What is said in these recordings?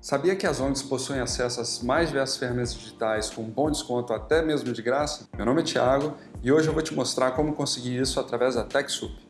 Sabia que as ONGs possuem acesso às mais diversas ferramentas digitais com bom desconto até mesmo de graça? Meu nome é Thiago e hoje eu vou te mostrar como conseguir isso através da TechSoup.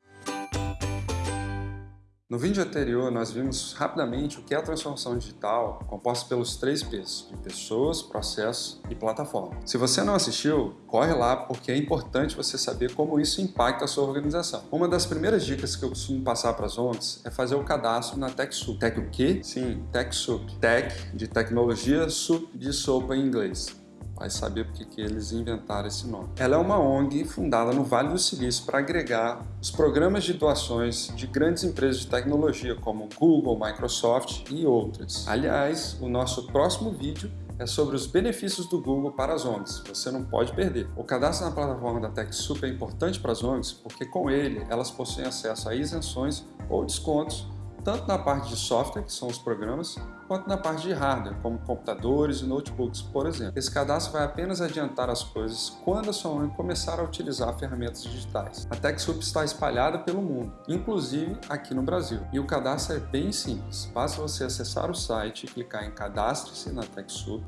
No vídeo anterior, nós vimos rapidamente o que é a transformação digital composta pelos três P's, de pessoas, processos e plataforma. Se você não assistiu, corre lá porque é importante você saber como isso impacta a sua organização. Uma das primeiras dicas que eu costumo passar para as ONGs é fazer o cadastro na TechSoup. Tech o quê? Sim, TechSoup. Tech de tecnologia, soup de sopa em inglês vai saber porque que eles inventaram esse nome. Ela é uma ONG fundada no Vale do Silício para agregar os programas de doações de grandes empresas de tecnologia como Google, Microsoft e outras. Aliás, o nosso próximo vídeo é sobre os benefícios do Google para as ONGs, você não pode perder. O cadastro na plataforma da TechSoup é importante para as ONGs porque com ele elas possuem acesso a isenções ou descontos tanto na parte de software, que são os programas, quanto na parte de hardware, como computadores e notebooks, por exemplo. Esse cadastro vai apenas adiantar as coisas quando a sua mãe começar a utilizar ferramentas digitais. A TechSoup está espalhada pelo mundo, inclusive aqui no Brasil. E o cadastro é bem simples. Basta você acessar o site clicar em Cadastre-se na TechSoup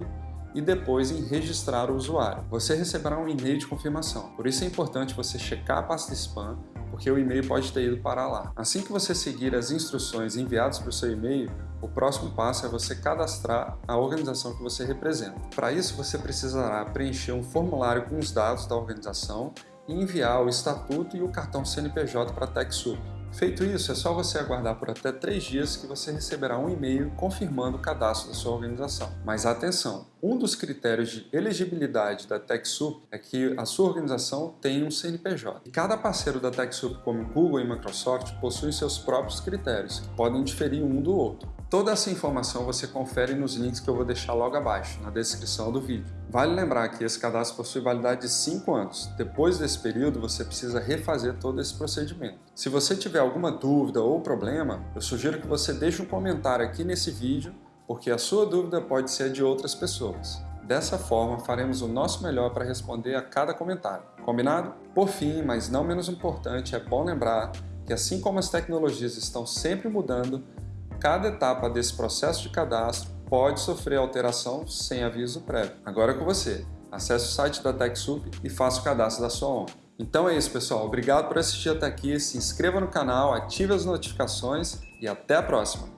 e depois em registrar o usuário. Você receberá um e-mail de confirmação. Por isso é importante você checar a pasta spam porque o e-mail pode ter ido para lá. Assim que você seguir as instruções enviadas para o seu e-mail, o próximo passo é você cadastrar a organização que você representa. Para isso, você precisará preencher um formulário com os dados da organização e enviar o estatuto e o cartão CNPJ para a TechSoup. Feito isso, é só você aguardar por até 3 dias que você receberá um e-mail confirmando o cadastro da sua organização. Mas atenção, um dos critérios de elegibilidade da TechSoup é que a sua organização tem um CNPJ. E cada parceiro da TechSoup, como Google e Microsoft, possui seus próprios critérios, que podem diferir um do outro. Toda essa informação você confere nos links que eu vou deixar logo abaixo, na descrição do vídeo. Vale lembrar que esse cadastro possui validade de 5 anos. Depois desse período, você precisa refazer todo esse procedimento. Se você tiver alguma dúvida ou problema, eu sugiro que você deixe um comentário aqui nesse vídeo, porque a sua dúvida pode ser de outras pessoas. Dessa forma, faremos o nosso melhor para responder a cada comentário. Combinado? Por fim, mas não menos importante, é bom lembrar que assim como as tecnologias estão sempre mudando, cada etapa desse processo de cadastro pode sofrer alteração sem aviso prévio. Agora é com você. Acesse o site da TechSoup e faça o cadastro da sua ONG. Então é isso, pessoal. Obrigado por assistir até aqui. Se inscreva no canal, ative as notificações e até a próxima.